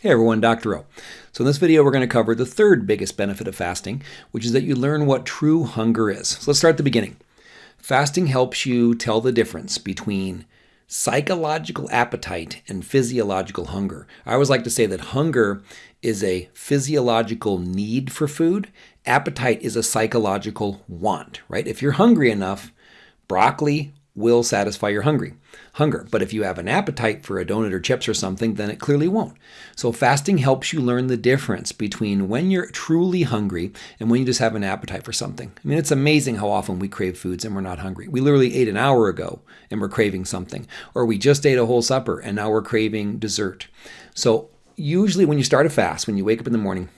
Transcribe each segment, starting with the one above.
Hey everyone, Dr. O. So in this video we're going to cover the third biggest benefit of fasting, which is that you learn what true hunger is. So let's start at the beginning. Fasting helps you tell the difference between psychological appetite and physiological hunger. I always like to say that hunger is a physiological need for food. Appetite is a psychological want, right? If you're hungry enough, broccoli will satisfy your hungry hunger. But if you have an appetite for a donut or chips or something, then it clearly won't. So fasting helps you learn the difference between when you're truly hungry and when you just have an appetite for something. I mean, it's amazing how often we crave foods and we're not hungry. We literally ate an hour ago and we're craving something, or we just ate a whole supper and now we're craving dessert. So usually when you start a fast, when you wake up in the morning,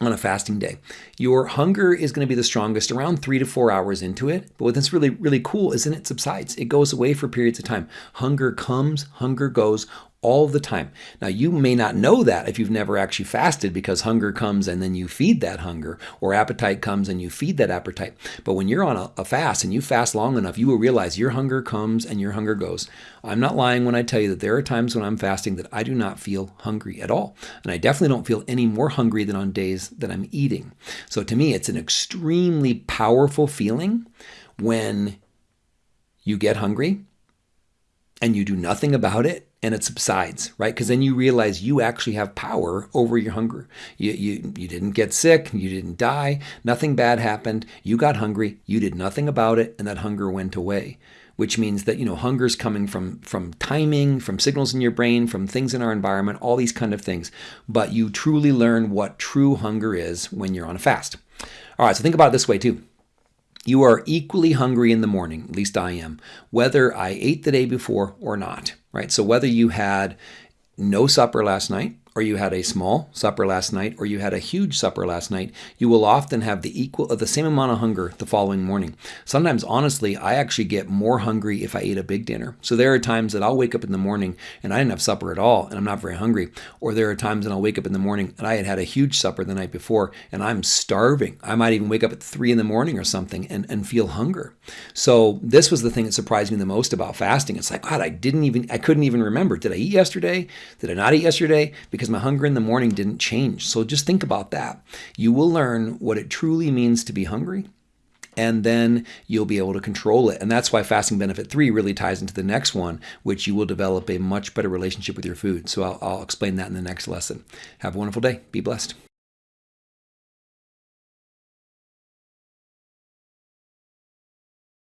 on a fasting day. Your hunger is going to be the strongest around three to four hours into it. But what's really, really cool is then it subsides. It goes away for periods of time. Hunger comes, hunger goes all the time. Now, you may not know that if you've never actually fasted because hunger comes and then you feed that hunger, or appetite comes and you feed that appetite. But when you're on a, a, fast and you fast long enough, you will realize your hunger comes and your hunger goes. I'm not lying when I tell you that there are times when I'm fasting that I do not feel hungry at all. And I definitely don't feel any more hungry than on days that I'm eating. So to me, it's an extremely powerful feeling when you get hungry and you do nothing about it and it subsides, right? Because then you realize you actually have power over your hunger. You, you, you didn't get sick, you didn't die, nothing bad happened, you got hungry, you did nothing about it, and that hunger went away. Which means that you know hunger is coming from from timing, from signals in your brain, from things in our environment, all these kind of things. But you truly learn what true hunger is when you're on a fast. All right, so think about it this way too. You are equally hungry in the morning, at least I am, whether I ate the day before or not, right? So whether you had no supper last night or you had a small supper last night, or you had a huge supper last night, you will often have the equal, of the same amount of hunger the following morning. Sometimes, honestly, I actually get more hungry if I eat a big dinner. So there are times that I'll wake up in the morning and I didn't have supper at all, and I'm not very hungry. Or there are times that I'll wake up in the morning and I had had a huge supper the night before and I'm starving. I might even wake up at three in the morning or something and, and feel hunger. So this was the thing that surprised me the most about fasting. It's like, God, I didn't even, I couldn't even remember. Did I eat yesterday? Did I not eat yesterday? Because because my hunger in the morning didn't change. So just think about that. You will learn what it truly means to be hungry and then you'll be able to control it. And that's why fasting benefit three really ties into the next one, which you will develop a much better relationship with your food. So I'll, I'll explain that in the next lesson. Have a wonderful day. Be blessed.